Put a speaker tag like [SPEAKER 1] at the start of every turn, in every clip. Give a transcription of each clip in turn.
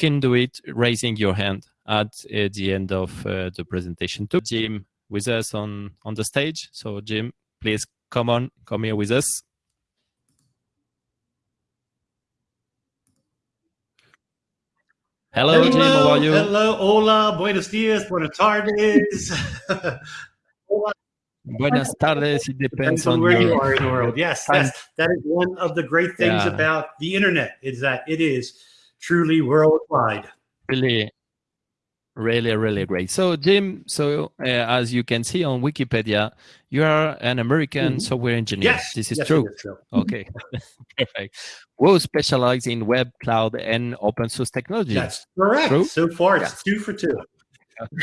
[SPEAKER 1] can do it raising your hand at uh, the end of uh, the presentation too. Jim with us on, on the stage. So Jim, please come on, come here with us. Hello,
[SPEAKER 2] hello,
[SPEAKER 1] Jim, how are you?
[SPEAKER 2] Hello, hola, buenos dias, buenas tardes.
[SPEAKER 1] Buenas tardes, it depends,
[SPEAKER 2] Depends on
[SPEAKER 1] on
[SPEAKER 2] where
[SPEAKER 1] your-
[SPEAKER 2] you are in the world. Yes, that's, that is one of the great things
[SPEAKER 1] Yeah.
[SPEAKER 2] about the internet is that it is truly worldwide.
[SPEAKER 1] really really really great. So jim so uh, as you can see on wikipedia you are an american
[SPEAKER 2] Mhm.
[SPEAKER 1] software engineer.
[SPEAKER 2] Yes,
[SPEAKER 1] this is
[SPEAKER 2] yes,
[SPEAKER 1] true.
[SPEAKER 2] is true.
[SPEAKER 1] okay. Perfect. Who specialize in web cloud and open source technology.
[SPEAKER 2] That's correct.
[SPEAKER 1] True?
[SPEAKER 2] So far, it's two for two.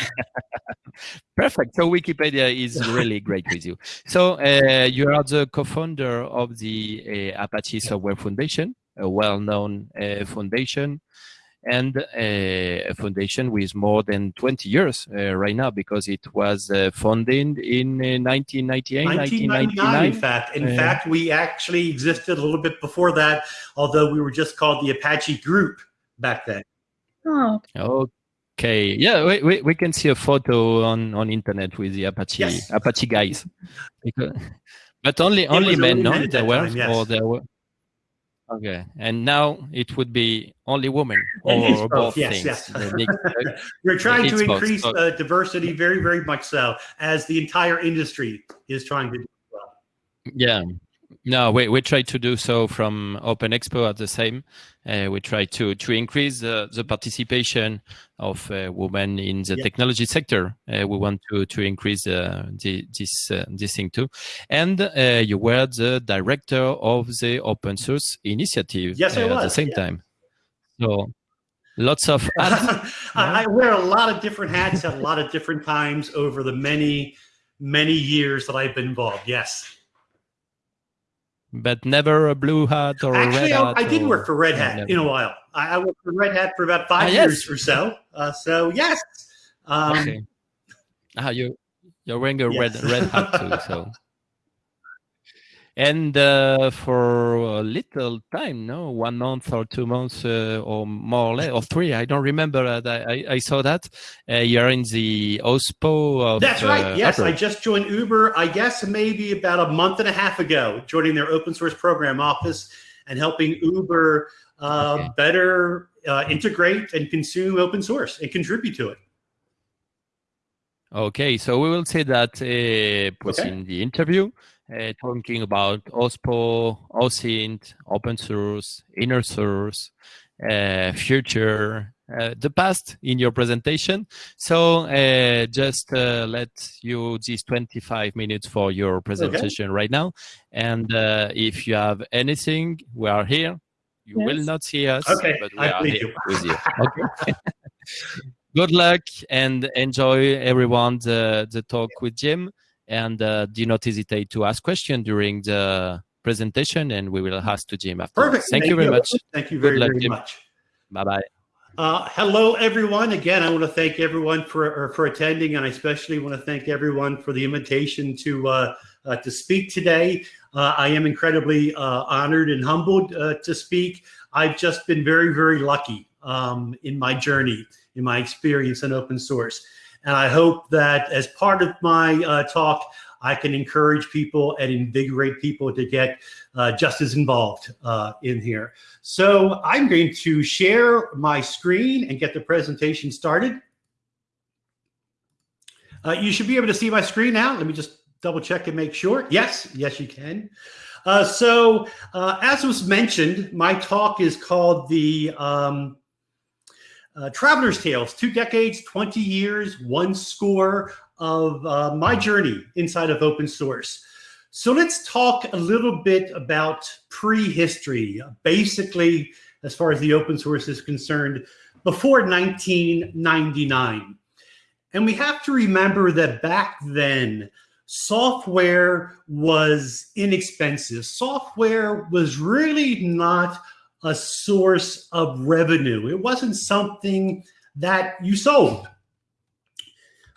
[SPEAKER 1] perfect. So wikipedia is really great with you. So uh, you are the co-founder of the uh, apache software foundation a well-known uh, foundation and uh, a foundation with more than 20 years uh, right now because it was uh, founded in uh, 1998
[SPEAKER 2] 1999, in fact. In
[SPEAKER 1] Uh,
[SPEAKER 2] fact, we actually existed a little bit before that, although we were just called the Apache Group back then.
[SPEAKER 3] Oh,
[SPEAKER 1] okay yeah we, we, we can see a photo on on internet with the apache
[SPEAKER 2] Yes.
[SPEAKER 1] apache guys because, but only only men
[SPEAKER 2] only
[SPEAKER 1] no
[SPEAKER 2] men
[SPEAKER 1] there were
[SPEAKER 2] time, yes.
[SPEAKER 1] or there were okay and now it would be only women or both,
[SPEAKER 2] yes, yes. We're trying to
[SPEAKER 1] both.
[SPEAKER 2] increase uh, diversity very, very much so, as the entire industry is trying to do. as well.
[SPEAKER 1] Yeah. No, we, we try to do so from Open Expo at the same. Uh, we try to, to increase uh, the participation of uh, women in the
[SPEAKER 2] Yeah.
[SPEAKER 1] technology sector. Uh, we want to, to increase uh, the, this, uh, this thing too. And uh, you were the director of the open source initiative
[SPEAKER 2] Yes, I
[SPEAKER 1] at the same
[SPEAKER 2] yeah.
[SPEAKER 1] time. So lots of.
[SPEAKER 2] I, I wear a lot of different hats at a lot of different times over the many, many years that I've been involved. Yes.
[SPEAKER 1] But never a blue hat or a red
[SPEAKER 2] I,
[SPEAKER 1] hat.
[SPEAKER 2] I did
[SPEAKER 1] or-
[SPEAKER 2] work for Red Hat
[SPEAKER 1] never.
[SPEAKER 2] in a while. I, I worked for Red Hat for about five
[SPEAKER 1] Ah, yes.
[SPEAKER 2] years or so. Uh, so, yes. Um,
[SPEAKER 1] okay. Ah, you you're wearing a
[SPEAKER 2] Yes.
[SPEAKER 1] red red hat too, so. And uh, for a little time, no, one month or two months uh, or more or less, or three, I don't remember. That I, I saw that uh, you're in the OSPO of.
[SPEAKER 2] That's right.
[SPEAKER 1] uh,
[SPEAKER 2] Yes, I just joined Uber, I guess maybe about a month and a half ago, joining their open source program office and helping Uber uh,
[SPEAKER 1] Okay.
[SPEAKER 2] better uh, integrate and consume open source and contribute to it.
[SPEAKER 1] Okay, so we will say that uh,
[SPEAKER 2] Okay.
[SPEAKER 1] in the interview, uh, talking about OSPO, OSINT, open source, inner source, uh, future, uh, the past in your presentation. So uh, just uh, let you these 25 minutes for your presentation right now. And uh, if you have anything, we are here. You will not see us,
[SPEAKER 2] Okay,
[SPEAKER 1] but we
[SPEAKER 2] I
[SPEAKER 1] are here
[SPEAKER 2] you.
[SPEAKER 1] with you. Okay. Good luck and enjoy everyone the, the talk with Jim. And uh, do not hesitate to ask questions during the presentation, and we will ask to Jim after.
[SPEAKER 2] Perfect.
[SPEAKER 1] Thank, you very much.
[SPEAKER 2] Thank you very,
[SPEAKER 1] luck,
[SPEAKER 2] very
[SPEAKER 1] Jim.
[SPEAKER 2] much.
[SPEAKER 1] Bye bye.
[SPEAKER 2] Uh, hello, everyone. Again, I want to thank everyone for or for attending, and I especially want to thank everyone for the invitation to uh, uh, to speak today. Uh, I am incredibly uh, honored and humbled uh, to speak. I've just been very, very lucky um, in my journey, in my experience in open source, and I hope that as part of my uh, talk, I can encourage people and invigorate people to get uh, just as involved uh, in here. So I'm going to share my screen and get the presentation started. Uh, you should be able to see my screen now. Let me just double check and make sure. Yes, yes, you can. Uh, so uh, as was mentioned, my talk is called the um, uh, Traveler's Tales, two decades, 20 years, one score of uh, my journey inside of open source. So let's talk a little bit about prehistory, basically, as far as the open source is concerned, before 1999. And we have to remember that back then, software was inexpensive. Software was really not a source of revenue. It wasn't something that you sold.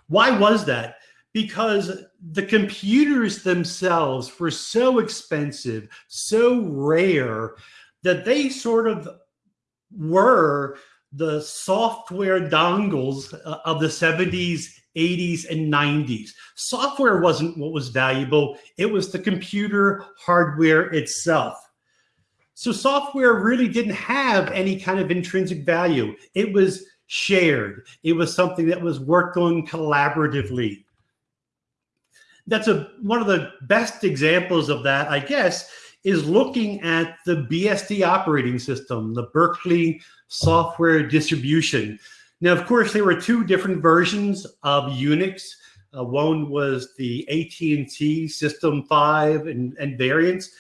[SPEAKER 2] Why was that? Because the computers themselves were so expensive, so rare, that they sort of were the software dongles uh, of the 70s, 80s, and 90s. Software wasn't what was valuable, it was the computer hardware itself. So software really didn't have any kind of intrinsic value. It was shared. It was something that was worked on collaboratively. That's a one of the best examples of that, I guess, is looking at the BSD operating system, the Berkeley software distribution. Now, of course, there were two different versions of Unix. Uh, one was the AT&T System 5 and, and variants.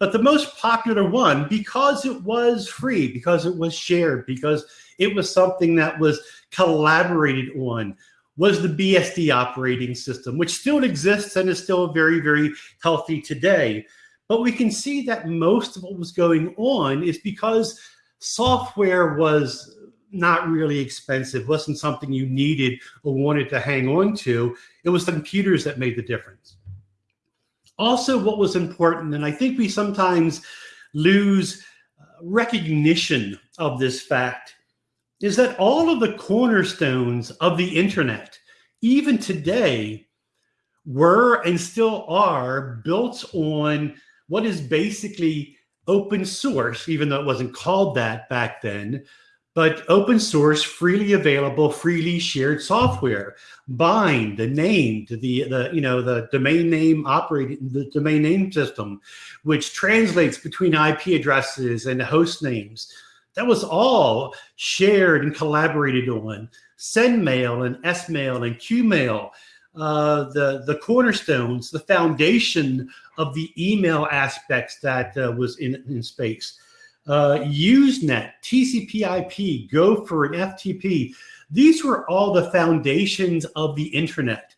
[SPEAKER 2] But the most popular one, because it was free, because it was shared, because it was something that was collaborated on, was the BSD operating system, which still exists and is still very, very healthy today. But we can see that most of what was going on is because software was not really expensive, wasn't something you needed or wanted to hang on to. It was the computers that made the difference. Also, what was important, and I think we sometimes lose uh, recognition of this fact, is that all of the cornerstones of the internet, even today, were and still are built on what is basically open source, even though it wasn't called that back then, but open source, freely available, freely shared software. Bind, the name to the, the you know, the domain name operating, the domain name system, which translates between IP addresses and host names. That was all shared and collaborated on. SendMail and SMail and QMail uh, the, the cornerstones, the foundation of the email aspects that uh, was in, in space. Uh, Usenet, TCP IP, Gopher, and FTP, these were all the foundations of the internet.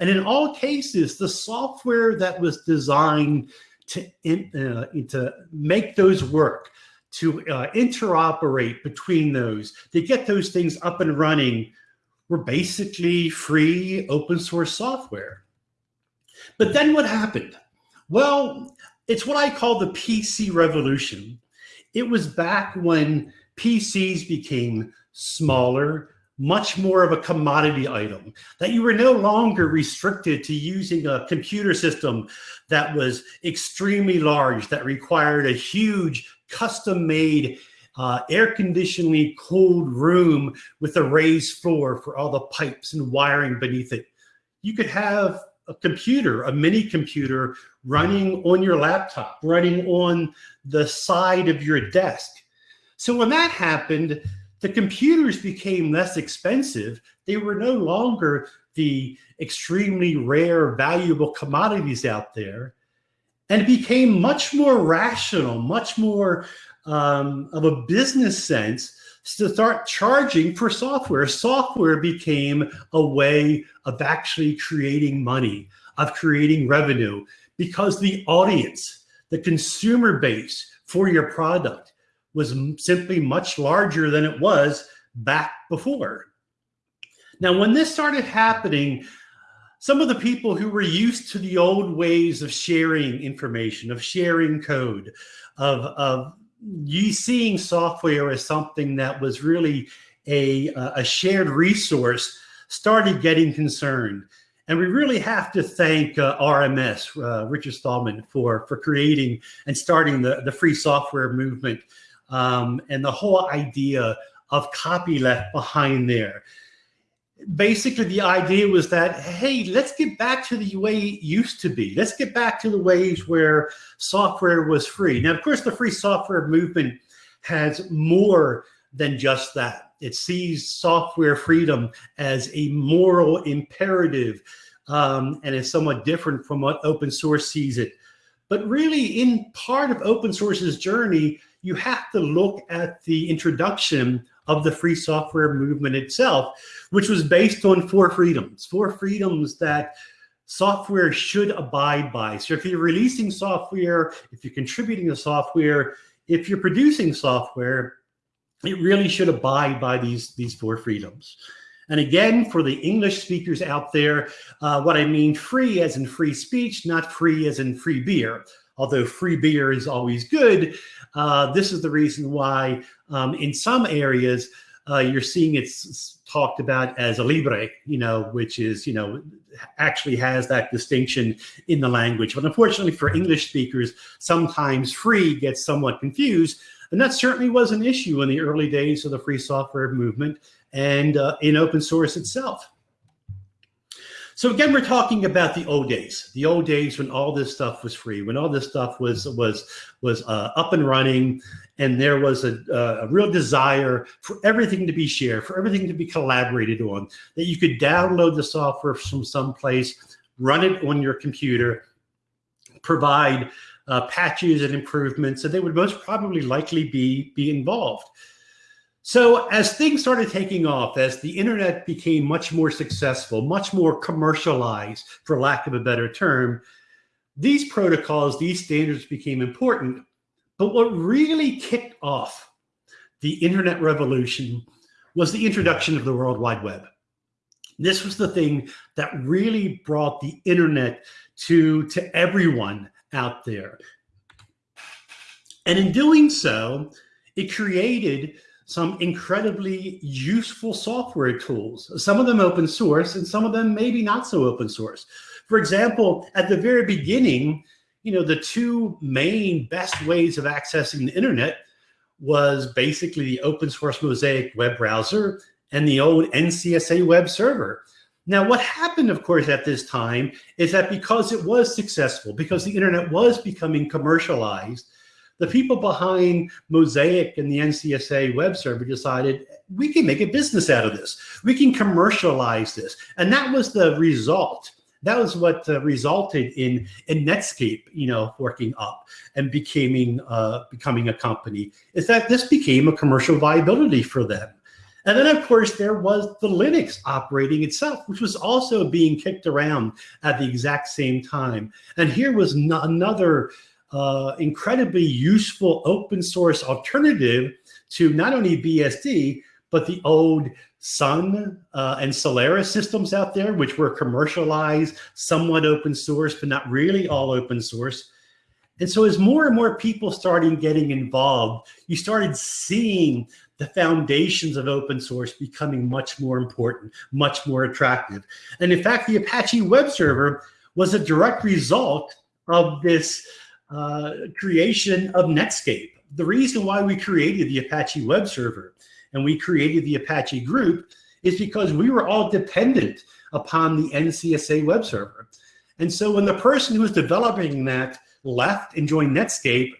[SPEAKER 2] And in all cases, the software that was designed to, in, uh, to make those work, to uh, interoperate between those, to get those things up and running were basically free open source software. But then what happened? Well, it's what I call the PC revolution. It was back when PCs became smaller, much more of a commodity item, that you were no longer restricted to using a computer system that was extremely large, that required a huge custom made uh, air conditioningly cooled room with a raised floor for all the pipes and wiring beneath it. You could have a computer, a mini computer running on your laptop, running on the side of your desk. So when that happened, the computers became less expensive. They were no longer the extremely rare, valuable commodities out there and became much more rational, much more um, of a business sense to start charging for software. Software became a way of actually creating money, of creating revenue, because the audience, the consumer base for your product was simply much larger than it was back before. Now, when this started happening, some of the people who were used to the old ways of sharing information, of sharing code, of, of you seeing software as something that was really a, a shared resource started getting concerned. And we really have to thank uh, RMS, uh, Richard Stallman, for, for creating and starting the, the free software movement um, and the whole idea of copyleft behind there basically the idea was that, hey, let's get back to the way it used to be. Let's get back to the ways where software was free. Now, of course, the free software movement has more than just that. It sees software freedom as a moral imperative um, and is somewhat different from what open source sees it. But really, in part of open source's journey, you have to look at the introduction of the free software movement itself, which was based on four freedoms, four freedoms that software should abide by. So if you're releasing software, if you're contributing to software, if you're producing software, it really should abide by these, these four freedoms. And again, for the English speakers out there, uh, what I mean free as in free speech, not free as in free beer. Although free beer is always good, uh, this is the reason why um, in some areas, uh, you're seeing it's talked about as a libre, you know, which is, you know, actually has that distinction in the language. But unfortunately for English speakers, sometimes free gets somewhat confused. And that certainly was an issue in the early days of the free software movement and uh, in open source itself. So again, we're talking about the old days, the old days when all this stuff was free, when all this stuff was was was uh, up and running, and there was a, a real desire for everything to be shared, for everything to be collaborated on, that you could download the software from someplace, run it on your computer, provide uh, patches and improvements, and they would most probably likely be be involved. So as things started taking off, as the internet became much more successful, much more commercialized, for lack of a better term, these protocols, these standards became important. But what really kicked off the internet revolution was the introduction of the World Wide Web. This was the thing that really brought the internet to, to everyone out there. And in doing so, it created some incredibly useful software tools, some of them open source and some of them maybe not so open source. For example, at the very beginning, you know, the two main best ways of accessing the internet was basically the open source Mosaic web browser and the old NCSA web server. Now, what happened, of course, at this time is that because it was successful, because the internet was becoming commercialized, the people behind Mosaic and the NCSA web server decided we can make a business out of this. We can commercialize this. And that was the result. That was what uh, resulted in, in Netscape, you know, working up and becoming, uh, becoming a company, is that this became a commercial viability for them. And then, of course, there was the Linux operating itself, which was also being kicked around at the exact same time. And here was another uh, incredibly useful open source alternative to not only BSD, but the old Sun uh, and Solaris systems out there, which were commercialized, somewhat open source, but not really all open source. And so as more and more people started getting involved, you started seeing the foundations of open source becoming much more important, much more attractive. And in fact, the Apache web server was a direct result of this uh, creation of Netscape. The reason why we created the Apache web server and we created the Apache group is because we were all dependent upon the NCSA web server. And so when the person who was developing that left and joined Netscape,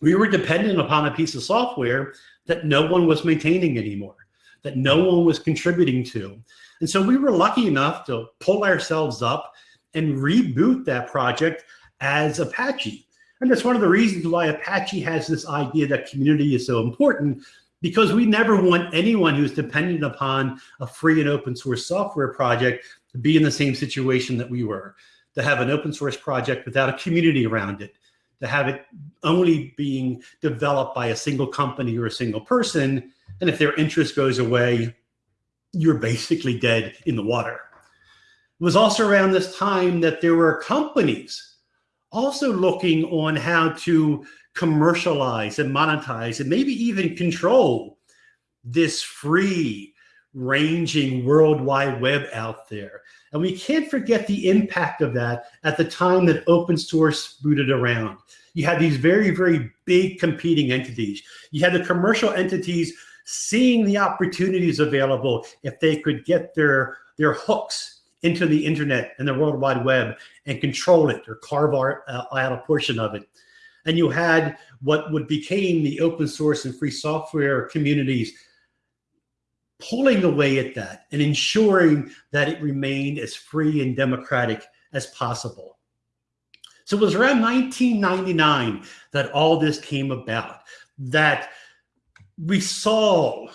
[SPEAKER 2] we were dependent upon a piece of software that no one was maintaining anymore, that no one was contributing to. And so we were lucky enough to pull ourselves up and reboot that project as Apache. And that's one of the reasons why Apache has this idea that community is so important because we never want anyone who's dependent upon a free and open source software project to be in the same situation that we were, to have an open source project without a community around it, to have it only being developed by a single company or a single person. And if their interest goes away, you're basically dead in the water. It was also around this time that there were companies also looking on how to commercialize and monetize and maybe even control this free ranging World Wide Web out there. And we can't forget the impact of that at the time that open source booted around. You had these very, very big competing entities. You had the commercial entities seeing the opportunities available if they could get their, their hooks into the internet and the World Wide Web and control it or carve out, uh, out a portion of it. And you had what would became the open source and free software communities pulling away at that and ensuring that it remained as free and democratic as possible. So it was around 1999 that all this came about, that we saw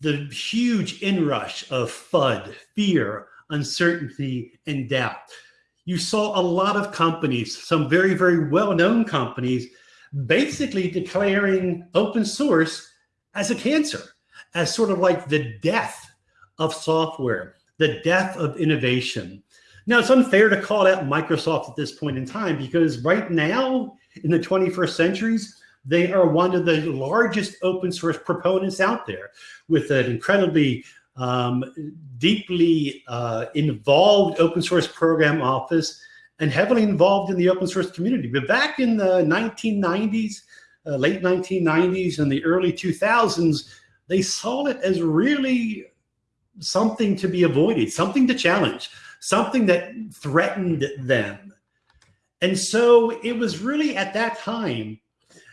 [SPEAKER 2] the huge inrush of FUD, fear, uncertainty, and doubt. You saw a lot of companies, some very, very well-known companies, basically declaring open source as a cancer, as sort of like the death of software, the death of innovation. Now, it's unfair to call out Microsoft at this point in time because right now, in the 21st centuries, They are one of the largest open source proponents out there with an incredibly um, deeply uh, involved open source program office and heavily involved in the open source community. But back in the 1990s, uh, late 1990s and the early 2000s, they saw it as really something to be avoided, something to challenge, something that threatened them. And so it was really at that time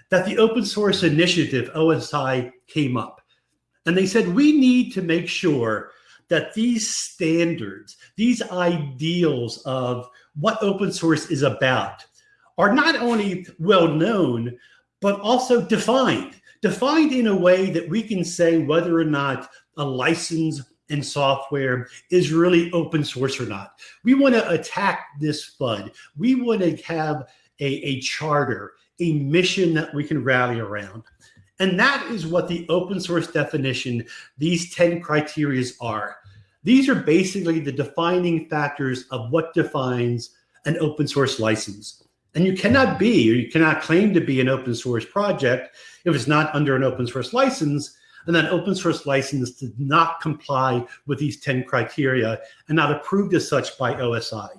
[SPEAKER 2] that the open source initiative, OSI, came up. And they said, we need to make sure that these standards, these ideals of what open source is about are not only well known, but also defined, defined in a way that we can say whether or not a license and software is really open source or not. We want to attack this FUD. We want to have a, a charter, a mission that we can rally around. And that is what the open source definition, these 10 criterias are. These are basically the defining factors of what defines an open source license. And you cannot be, or you cannot claim to be an open source project if it's not under an open source license, and that open source license did not comply with these 10 criteria and not approved as such by OSI.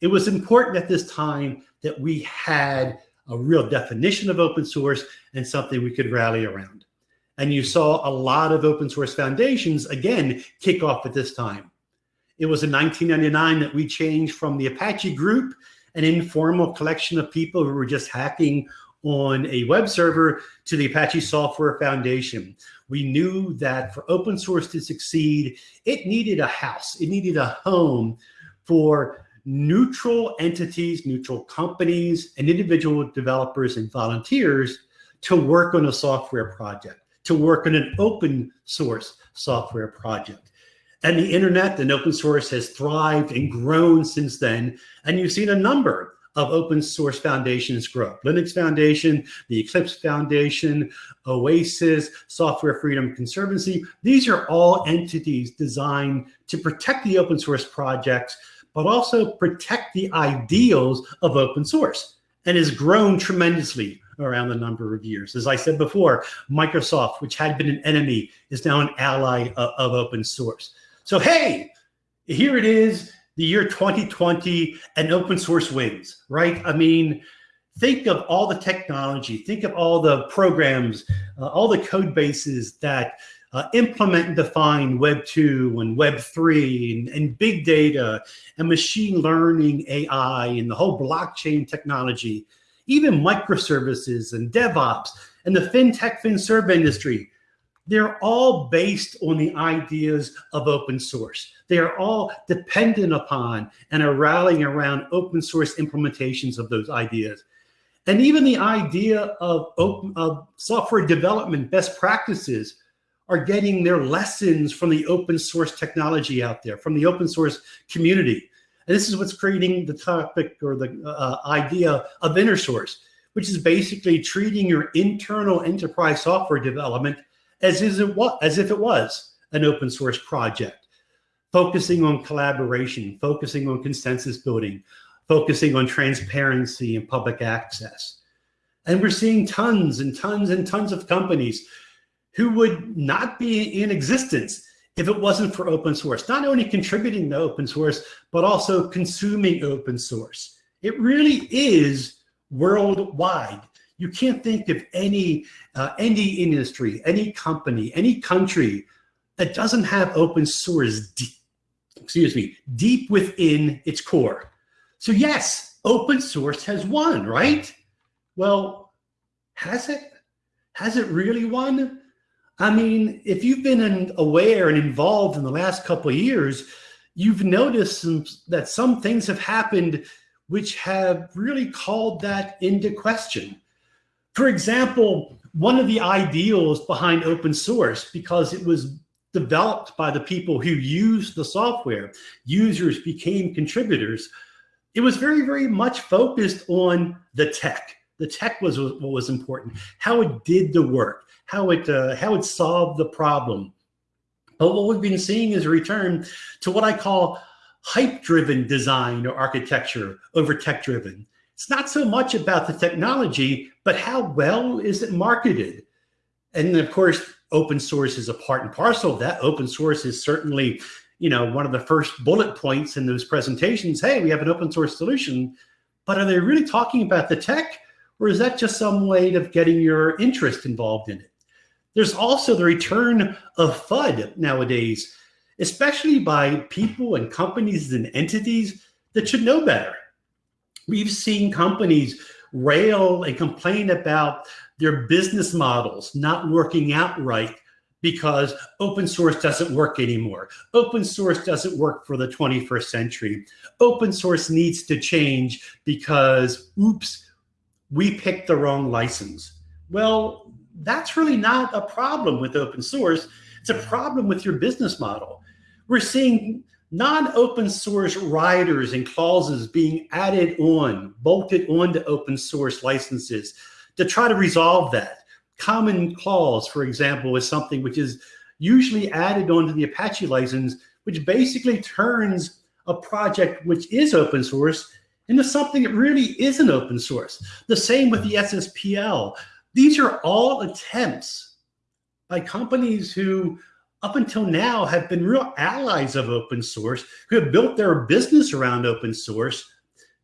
[SPEAKER 2] It was important at this time that we had a real definition of open source and something we could rally around. And you saw a lot of open source foundations, again, kick off at this time. It was in 1999 that we changed from the Apache group, an informal collection of people who were just hacking on a web server, to the Apache Software Foundation. We knew that for open source to succeed, it needed a house, it needed a home for neutral entities, neutral companies, and individual developers and volunteers to work on a software project, to work on an open source software project. And the internet and open source has thrived and grown since then. And you've seen a number of open source foundations grow. Linux Foundation, the Eclipse Foundation, OASIS, Software Freedom Conservancy. These are all entities designed to protect the open source projects but also protect the ideals of open source and has grown tremendously around the number of years. As I said before, Microsoft, which had been an enemy, is now an ally of, of open source. So, hey, here it is, the year 2020 and open source wins, right? I mean, think of all the technology, think of all the programs, uh, all the code bases that uh, implement and define Web 2 and Web 3 and, and, big data and machine learning AI and the whole blockchain technology, even microservices and DevOps and the FinTech, FinServ industry. They're all based on the ideas of open source. They are all dependent upon and are rallying around open source implementations of those ideas. And even the idea of, open, of software development best practices are getting their lessons from the open source technology out there, from the open source community. And this is what's creating the topic or the uh, idea of inner source, which is basically treating your internal enterprise software development as, is it as if it was an open source project, focusing on collaboration, focusing on consensus building, focusing on transparency and public access. And we're seeing tons and tons and tons of companies who would not be in existence if it wasn't for open source, not only contributing to open source, but also consuming open source. It really is worldwide. You can't think of any, uh, any industry, any company, any country that doesn't have open source, deep, excuse me, deep within its core. So yes, open source has won, right? Well, has it? Has it really won? I mean, if you've been aware and involved in the last couple of years, you've noticed some, that some things have happened which have really called that into question. For example, one of the ideals behind open source, because it was developed by the people who used the software, users became contributors, it was very, very much focused on the tech. The tech was what was important, how it did the work, how it uh, how it solved the problem. But what we've been seeing is a return to what I call hype-driven design or architecture over tech-driven. it's not so much about the technology, but how well is it marketed? And of course, open source is a part and parcel of that. Open source is certainly, you know, one of the first bullet points in those presentations. Hey, we have an open source solution, but are they really talking about the tech or is that just some way of getting your interest involved in it? There's also the return of FUD nowadays, especially by people and companies and entities that should know better. We've seen companies rail and complain about their business models not working out right because open source doesn't work anymore. Open source doesn't work for the 21st century. Open source needs to change because, oops, we picked the wrong license. Well, that's really not a problem with open source. It's a problem with your business model. We're seeing non-open source riders and clauses being added on, bolted onto open source licenses to try to resolve that. Commons Clause, for example, is something which is usually added onto the Apache license, which basically turns a project which is open source into something that really isn't open source. The same with the SSPL. These are all attempts by companies who up until now have been real allies of open source, who have built their business around open source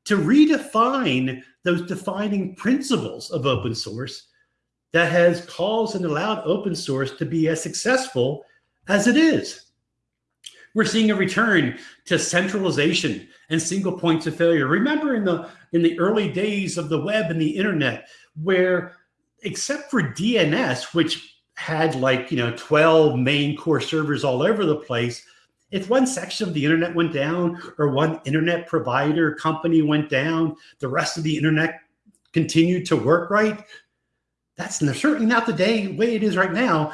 [SPEAKER 2] to redefine those defining principles of open source that has caused and allowed open source to be as successful as it is. We're seeing a return to centralization and single points of failure. Remember in the in the early days of the web and the internet, where except for DNS, which had like you know 12 main core servers all over the place, if one section of the internet went down or one internet provider company went down, the rest of the internet continued to work right. That's certainly not the day way it is right now.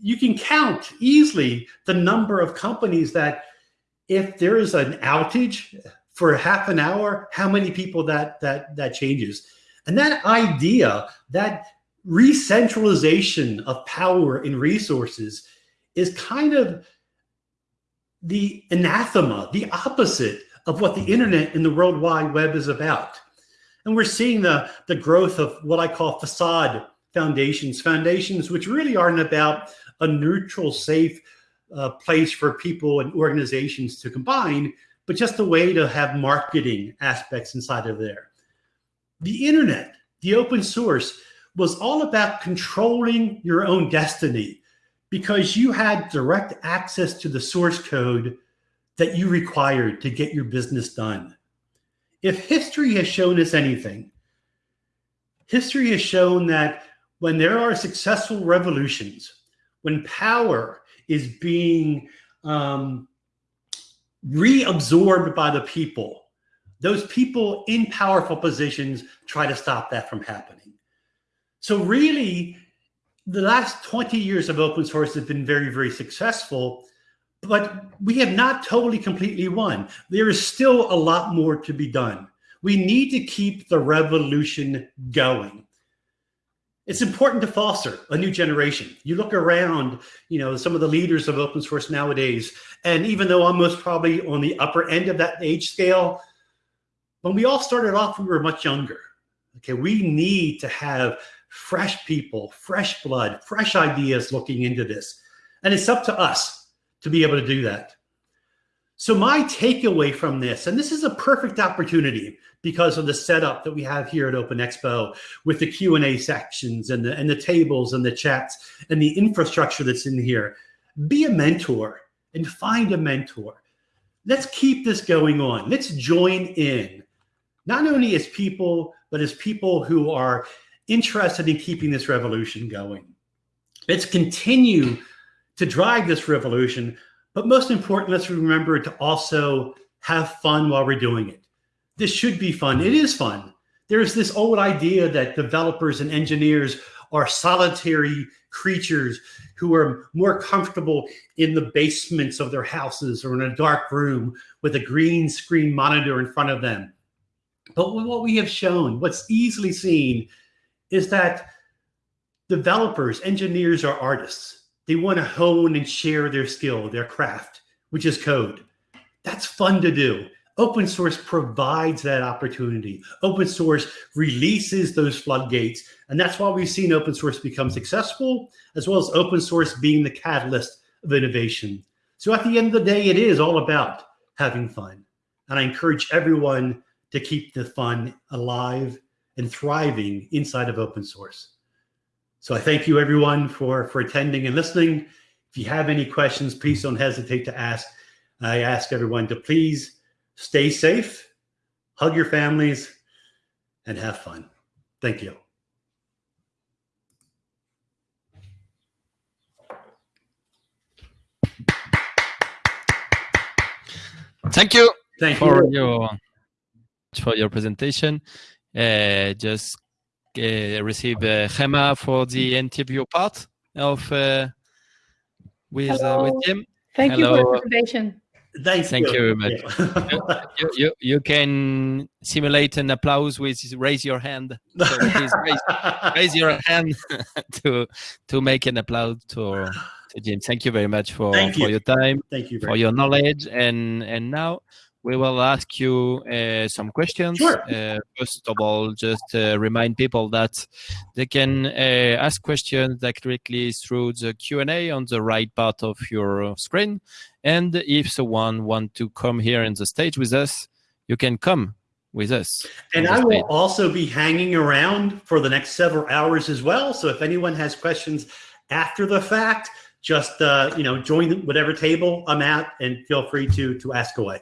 [SPEAKER 2] You can count easily the number of companies that if there is an outage for half an hour, how many people that that that changes. And that idea, that re-centralization of power and resources is kind of the anathema, the opposite of what the internet and the World Wide Web is about. And we're seeing the, the growth of what I call facade foundations, foundations which really aren't about a neutral, safe uh, place for people and organizations to combine, but just a way to have marketing aspects inside of there. The internet, the open source, was all about controlling your own destiny because you had direct access to the source code that you required to get your business done. If history has shown us anything, history has shown that when there are successful revolutions, when power is being um, reabsorbed by the people, those people in powerful positions try to stop that from happening. So really, the last 20 years of open source has been very, very successful, but we have not totally completely won. There is still a lot more to be done. We need to keep the revolution going. It's important to foster a new generation. You look around, you know, some of the leaders of open source nowadays, and even though I'm most probably on the upper end of that age scale, when we all started off, we were much younger. Okay, we need to have fresh people, fresh blood, fresh ideas looking into this. And it's up to us to be able to do that. So my takeaway from this, and this is a perfect opportunity because of the setup that we have here at Open Expo with the Q&A sections and the, and the tables and the chats and the infrastructure that's in here. Be a mentor and find a mentor. Let's keep this going on. Let's join in, not only as people, but as people who are interested in keeping this revolution going. Let's continue to drive this revolution, but most important, let's remember to also have fun while we're doing it. This should be fun. It is fun. There's this old idea that developers and engineers are solitary creatures who are more comfortable in the basements of their houses or in a dark room with a green screen monitor in front of them. But what we have shown, what's easily seen, is that developers, engineers are artists. They want to hone and share their skill, their craft, which is code. That's fun to do. Open source provides that opportunity. Open source releases those floodgates. And that's why we've seen open source become successful, as well as open source being the catalyst of innovation. So at the end of the day, it is all about having fun. And I encourage everyone to keep the fun alive and thriving inside of open source. So I thank you everyone for, for attending and listening. If you have any questions, please don't hesitate to ask. I ask everyone to please stay safe, hug your families, and have fun. Thank you.
[SPEAKER 1] Thank you.
[SPEAKER 2] Thank
[SPEAKER 1] for
[SPEAKER 2] you.
[SPEAKER 1] your for your presentation. Uh, just uh, receive uh, Gemma for the interview part of uh, with uh, with Jim.
[SPEAKER 3] Thank
[SPEAKER 1] Hello.
[SPEAKER 3] you for the presentation.
[SPEAKER 2] Thank,
[SPEAKER 1] Thank you very much.
[SPEAKER 2] Yeah.
[SPEAKER 1] You, you you can simulate an applause with raise your hand. So please raise, raise your hand to to make an applause to to Jim. Thank you very much for
[SPEAKER 2] Thank
[SPEAKER 1] for
[SPEAKER 2] you.
[SPEAKER 1] your time.
[SPEAKER 2] Thank you
[SPEAKER 1] for
[SPEAKER 2] very
[SPEAKER 1] your knowledge and and now we will ask you uh, some questions
[SPEAKER 2] Sure.
[SPEAKER 1] uh, first of all just uh, remind people that they can uh, ask questions directly through the q&a on the right part of your screen and if someone want to come here in the stage with us you can come with us
[SPEAKER 2] And I will also be hanging around for the next several hours as well. So if anyone has questions after the fact, just uh, you know, join whatever table I'm at, and feel free to to ask away.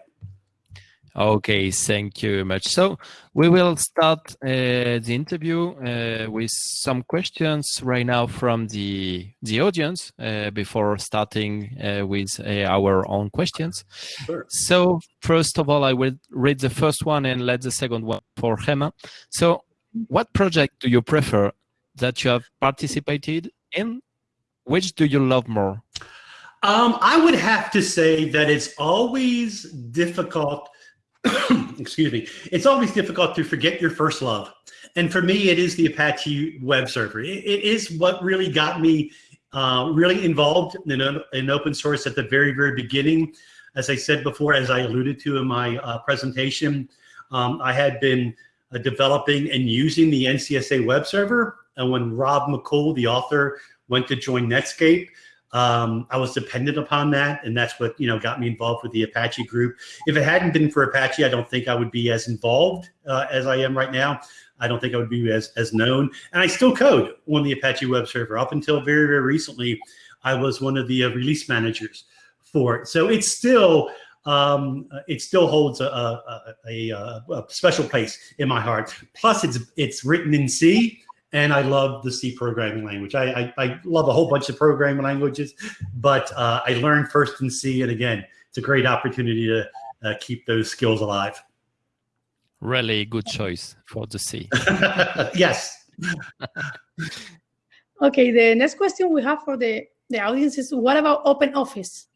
[SPEAKER 1] Okay, thank you very much. So we will start uh, the interview uh, with some questions right now from the the audience uh, before starting uh, with uh, our own questions.
[SPEAKER 2] Sure.
[SPEAKER 1] So first of all, I will read the first one and let the second one for Hema. So, what project do you prefer that you have participated in? Which do you love more?
[SPEAKER 2] Um, I would have to say that it's always difficult. excuse me. It's always difficult to forget your first love, and for me, it is the Apache web server. It, it is what really got me uh, really involved in, in open source at the very, very beginning. As I said before, as I alluded to in my uh, presentation, um, I had been uh, developing and using the NCSA web server, and when Rob McCool, the author, went to join Netscape. Um, I was dependent upon that, and that's what you know got me involved with the Apache group. If it hadn't been for Apache, I don't think I would be as involved uh, as I am right now. I don't think I would be as as known, and I still code on the Apache web server. Up until very very recently, I was one of the uh, release managers for it. So it's still um, it still holds a, a, a, a, special place in my heart. Plus, it's it's written in C and I love the C programming language. I, I, I love a whole bunch of programming languages, but uh, I learned first in C, and again, it's a great opportunity to uh, keep those skills alive.
[SPEAKER 1] Really good choice for the C.
[SPEAKER 2] yes.
[SPEAKER 3] Okay, the next question we have for the, the audience is what about open office?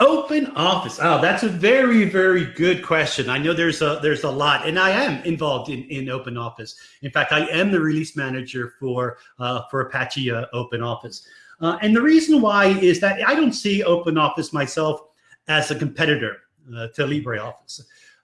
[SPEAKER 2] Open office. Oh, that's a very, very good question. I know there's a there's a lot, and I am involved in, in Open Office. In fact, I am the release manager for uh, for Apache uh, Open Office. Uh, and the reason why is that I don't see Open Office myself as a competitor uh, to LibreOffice.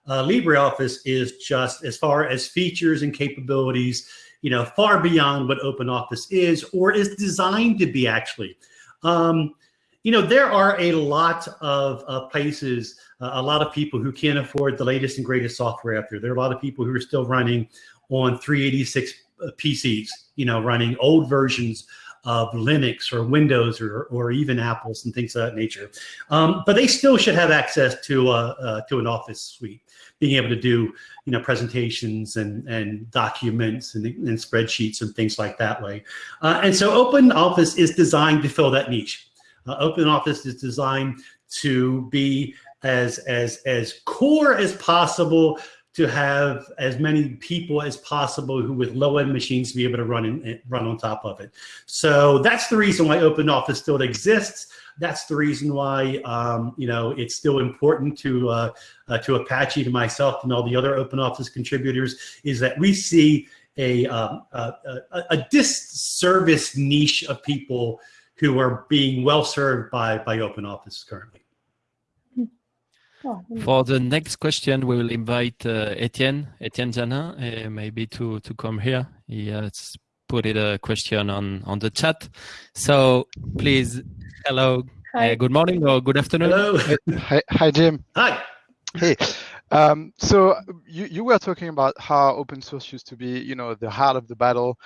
[SPEAKER 2] Uh, LibreOffice is just as far as features and capabilities, you know, far beyond what Open Office is or is designed to be actually. Um, you know, there are a lot of uh, places, uh, a lot of people who can't afford the latest and greatest software out there. There are a lot of people who are still running on 386 PCs, you know, running old versions of Linux or Windows or, or even Apples and things of that nature. Um, but they still should have access to uh, uh, to an Office suite, being able to do you know presentations and and documents and, and spreadsheets and things like that way. Uh, and so Open Office is designed to fill that niche. Uh, Open Office is designed to be as as as core as possible to have as many people as possible who with low end machines to be able to run in, run on top of it. So that's the reason why Open Office still exists. That's the reason why um, you know it's still important to uh, uh, to Apache, to myself, and all the other Open Office contributors is that we see a a, a, a disservice niche of people who are being well served by by open office currently
[SPEAKER 3] Oh,
[SPEAKER 1] For the next question, we will invite uh, Etienne, Etienne Janin, uh, maybe to, to come here. He has put it a question on, on the chat. So please, hello,
[SPEAKER 3] Hi.
[SPEAKER 1] uh, good morning or good afternoon.
[SPEAKER 2] Hello.
[SPEAKER 4] Hi, hi, Jim.
[SPEAKER 2] Hi.
[SPEAKER 4] Hey, um, so you, you were talking about how open source used to be, you know, the heart of the battle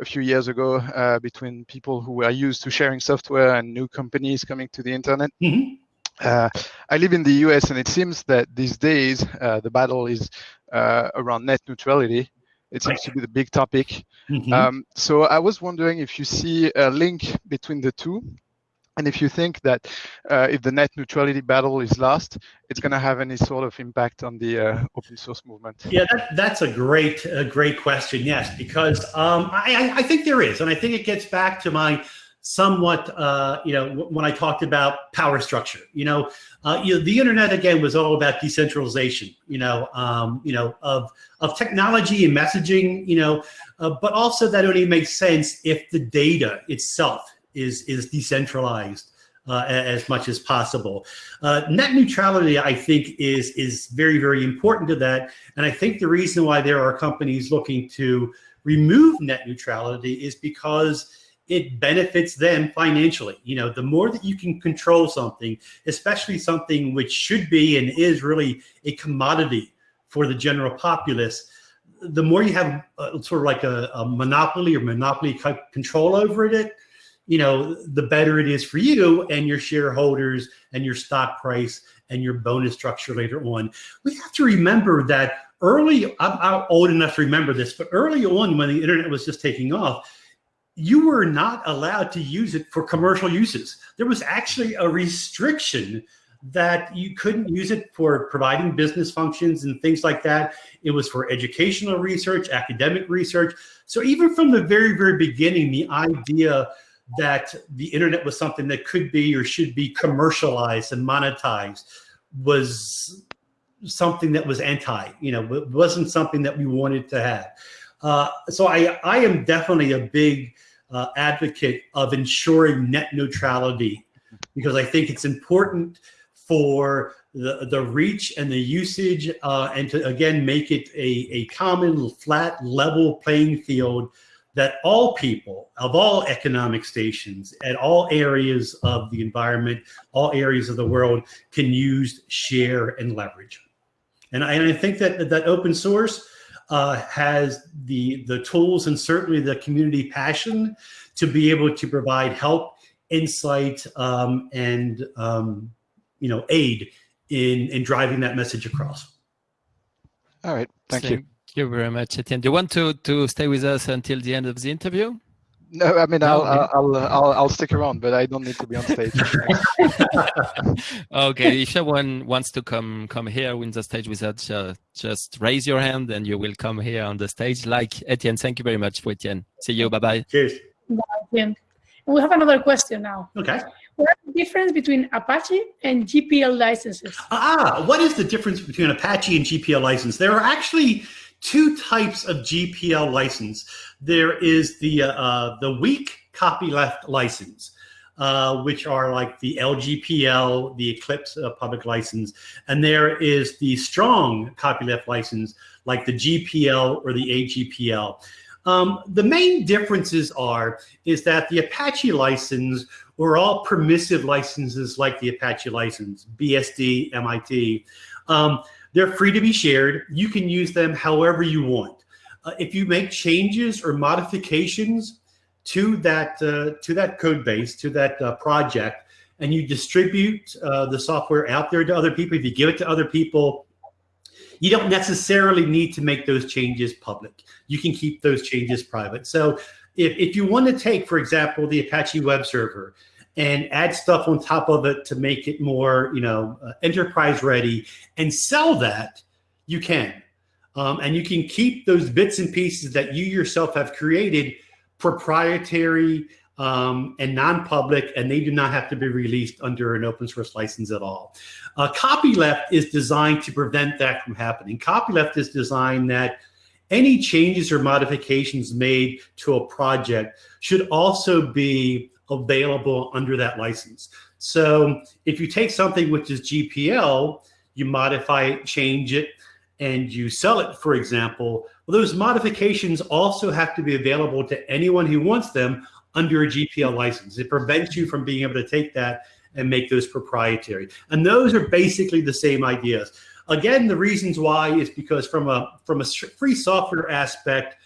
[SPEAKER 4] a few years ago uh, between people who were used to sharing software and new companies coming to the internet.
[SPEAKER 2] Mhm.
[SPEAKER 4] Uh, I live in the US, and it seems that these days uh, the battle is uh, around net neutrality. It seems to be the big topic.
[SPEAKER 2] Mhm.
[SPEAKER 4] Um, so I was wondering if you see a link between the two, and if you think that uh, if the net neutrality battle is lost, it's going to have any sort of impact on the uh, open source movement.
[SPEAKER 2] Yeah, that, that's a great, a great question. Yes, because um, I, I- think there is, and I think it gets back to my somewhat, uh, you know, when I talked about power structure. You know, uh, you know, the internet again was all about decentralization. You know, um, you know, of of technology and messaging. You know, uh, but also that only makes sense if the data itself is is decentralized. Uh, as much as possible. Uh, net neutrality, I think, is is very very important to that, and I think the reason why there are companies looking to remove net neutrality is because it benefits them financially. You know, the more that you can control something, especially something which should be and is really a commodity for the general populace, the more you have uh, sort of like a, a monopoly or monopoly control over it, you know, the better it is for you and your shareholders and your stock price and your bonus structure later on. We have to remember that early, I'm, I'm old enough to remember this, but early on when the internet was just taking off, you were not allowed to use it for commercial uses. There was actually a restriction that you couldn't use it for providing business functions and things like that. It was for educational research, academic research. So even from the very, very beginning, the idea that the internet was something that could be or should be commercialized and monetized was something that was anti, you know, it wasn't something that we wanted to have. Uh, so I, I am definitely a big uh, advocate of ensuring net neutrality because I think it's important for the, the reach and the usage uh, and to again make it a, a common flat level playing field that all people of all economic stations at all areas of the environment, all areas of the world can use, share, and leverage. And I, and I think that that open source uh, has the the tools and certainly the community passion to be able to provide help, insight, um, and um, you know aid in in driving that message across.
[SPEAKER 4] All right, thank you.
[SPEAKER 1] Thank you very much, Etienne. Do you want to, to stay with us until the end of the interview?
[SPEAKER 4] No, I mean
[SPEAKER 1] No,
[SPEAKER 4] I'll. I'll I'll I'll I'll stick around, but I don't need to be on stage.
[SPEAKER 1] okay, if someone wants to come come here in the stage with us, uh, just raise your hand and you will come here on the stage. Like Etienne, thank you very much for Etienne. See you. Bye bye.
[SPEAKER 2] Cheers.
[SPEAKER 3] Bien. We have another question now.
[SPEAKER 2] Okay.
[SPEAKER 3] What is the difference between Apache and GPL licenses?
[SPEAKER 2] Ah, what is the difference between Apache and GPL license? There are actually two types of GPL license. There is the uh, uh, the weak copyleft license, uh, which are like the LGPL, the Eclipse uh, public license, and there is the strong copyleft license, like the GPL or the AGPL. Um, the main differences are is that the Apache license were all permissive licenses like the Apache license, BSD, MIT. Um, they're free to be shared. You can use them however you want. Uh, if you make changes or modifications to that uh, to that code base, to that uh, project, and you distribute uh, the software out there to other people, if you give it to other people, you don't necessarily need to make those changes public. You can keep those changes private. So if, if you want to take, for example, the Apache web server and add stuff on top of it to make it more, you know, uh, enterprise ready and sell that, you can. Um, and you can keep those bits and pieces that you yourself have created proprietary um, and non-public, and they do not have to be released under an open source license at all. Uh, copyleft is designed to prevent that from happening. Copyleft is designed that any changes or modifications made to a project should also be available under that license. So if you take something which is GPL, you modify it, change it, and you sell it, for example, well, those modifications also have to be available to anyone who wants them under a GPL license. It prevents you from being able to take that and make those proprietary. And those are basically the same ideas. Again, the reasons why is because from a from a free software aspect,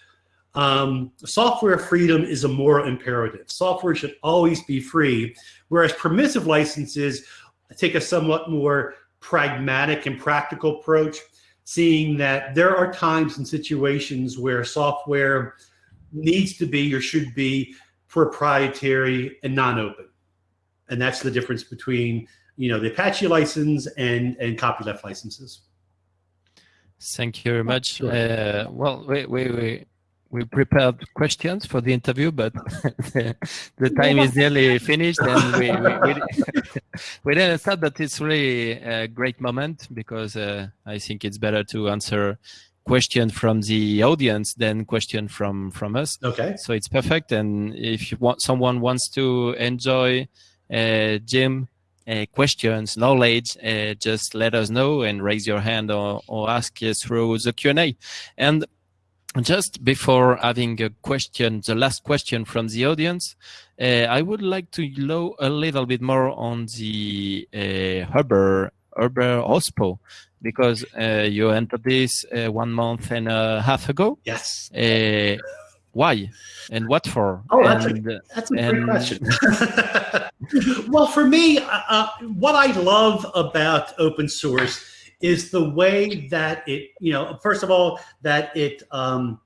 [SPEAKER 2] um, software freedom is a moral imperative. Software should always be free, whereas permissive licenses take a somewhat more pragmatic and practical approach, seeing that there are times and situations where software needs to be or should be proprietary and non-open. And that's the difference between you know the Apache license and and copyleft licenses.
[SPEAKER 1] Thank you very much. Uh, well, we, we, we, we prepared questions for the interview, but the, the time is nearly finished, and we we, we, we didn't thought that it's really a great moment because uh, I think it's better to answer question from the audience than question from from us.
[SPEAKER 2] Okay.
[SPEAKER 1] So it's perfect, and if you want someone wants to enjoy uh, Jim uh, questions, knowledge, uh, just let us know and raise your hand or, or ask us through the Q&A. And just before having a question, the last question from the audience, uh, I would like to know a little bit more on the uh, Uber, Uber OSPO, because uh, you entered this uh, one month and a half ago.
[SPEAKER 2] Yes.
[SPEAKER 1] Uh, why and what for?
[SPEAKER 2] Oh, that's,
[SPEAKER 1] and,
[SPEAKER 2] a, that's a great and... question. well, for me, uh, what I love about open source is the way that it, you know, first of all, that it, um,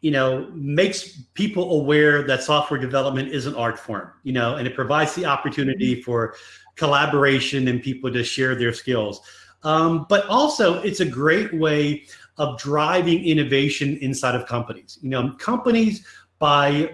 [SPEAKER 2] you know, makes people aware that software development is an art form, you know, and it provides the opportunity for collaboration and people to share their skills. Um, but also, it's a great way of driving innovation inside of companies. You know, companies by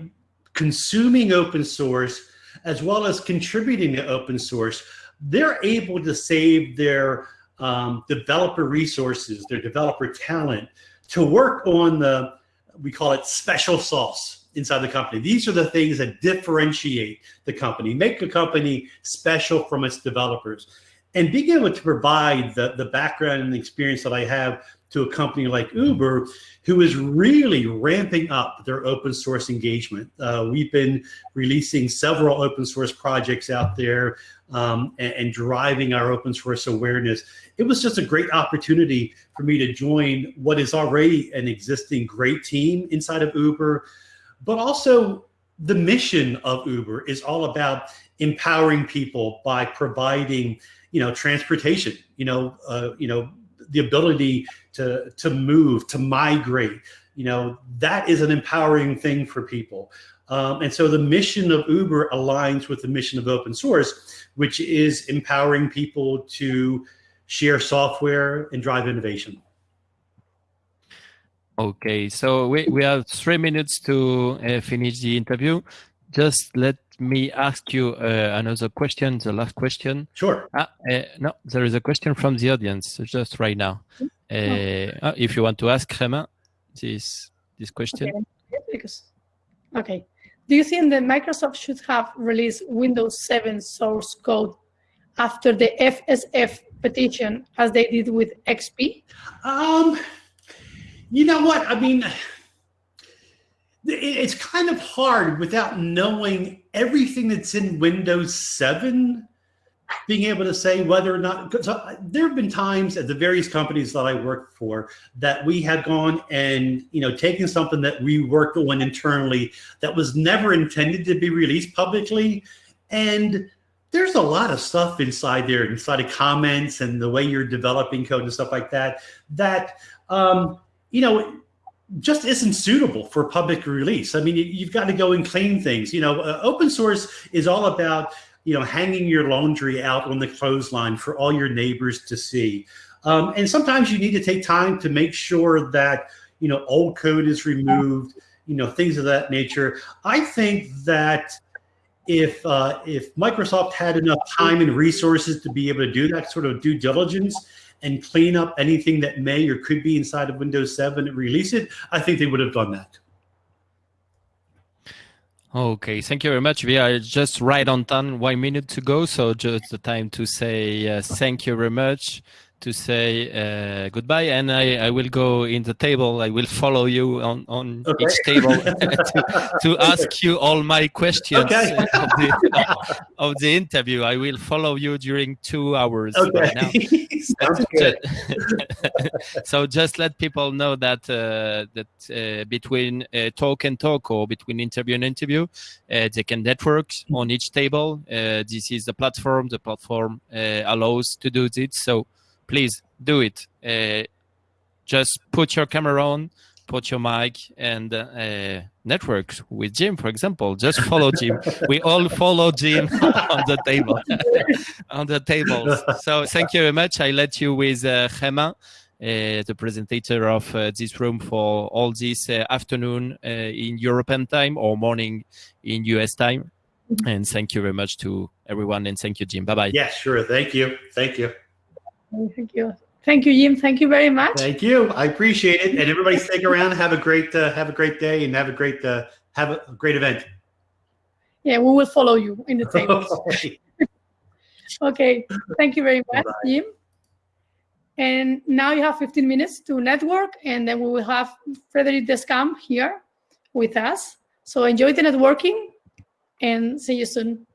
[SPEAKER 2] consuming open source as well as contributing to open source, they're able to save their um, developer resources, their developer talent to work on the, we call it special sauce inside the company. These are the things that differentiate the company, make the company special from its developers. And being able to provide the, the background and the experience that I have to a company like Uber, who is really ramping up their open source engagement. Uh, we've been releasing several open source projects out there um, and, and, driving our open source awareness. It was just a great opportunity for me to join what is already an existing great team inside of Uber, but also the mission of Uber is all about empowering people by providing, you know, transportation, you know, uh, you know, the ability to, to move, to migrate, you know, that is an empowering thing for people. Um, and so the mission of Uber aligns with the mission of open source, which is empowering people to share software and drive innovation.
[SPEAKER 1] Okay, so we, we have three minutes to uh, finish the interview. Just let me ask you uh, another question, the last question.
[SPEAKER 2] Sure.
[SPEAKER 1] Ah, uh, no, there is a question from the audience just right now. Uh, oh. if you want to ask Romain this this question.
[SPEAKER 3] Okay. Because, okay. Do you think that Microsoft should have released Windows 7 source code after the FSF petition as they did with XP?
[SPEAKER 2] Um, you know what? I mean, it's kind of hard without knowing everything that's in Windows 7 being able to say whether or not so there have been times at the various companies that I worked for that we had gone and you know taken something that we worked on internally that was never intended to be released publicly. And there's a lot of stuff inside there inside of comments and the way you're developing code and stuff like that that um, you know just isn't suitable for public release. I mean, you've got to go and clean things. You know, uh, open source is all about, you know, hanging your laundry out on the clothesline for all your neighbors to see. Um, and sometimes you need to take time to make sure that, you know, old code is removed, you know, things of that nature. I think that if uh, if Microsoft had enough time and resources to be able to do that sort of due diligence, and clean up anything that may or could be inside of Windows 7 and release it, I think they would have done that.
[SPEAKER 1] Okay, thank you very much. We are just right on time, one minute to go. So just the time to say uh, thank you very much to say uh, goodbye, and I, I will go in the table. I will follow you on, on
[SPEAKER 2] Okay.
[SPEAKER 1] each table to, to ask you all my questions
[SPEAKER 2] Okay.
[SPEAKER 1] of, the, of the interview. I will follow you during two hours.
[SPEAKER 2] Okay.
[SPEAKER 1] So just let people know that uh, that uh, between uh, talk and talk or between interview and interview uh, they can network on each table uh, this is the platform the platform uh, allows to do this so please do it uh, just put your camera on put your mic and uh, network with jim for example just follow jim we all follow jim on the table on the tables so thank you very much i let you with uh, Gemma, uh, the presenter of uh, this room for all this uh, afternoon uh, in European time or morning in US time. And thank you very much to everyone. And thank you, Jim. Bye bye.
[SPEAKER 2] Yeah, sure. Thank you. Thank you.
[SPEAKER 3] Thank you. Thank you, Jim. Thank you very much.
[SPEAKER 2] Thank you. I appreciate it. And everybody stick around. Have a great uh, have a great day and have a great uh, have a great event.
[SPEAKER 3] Yeah, we will follow you in the tables. okay. Thank you very much, Jim. And now you have 15 minutes to network, and then we will have Frederic Descamps here with us. So enjoy the networking and see you soon.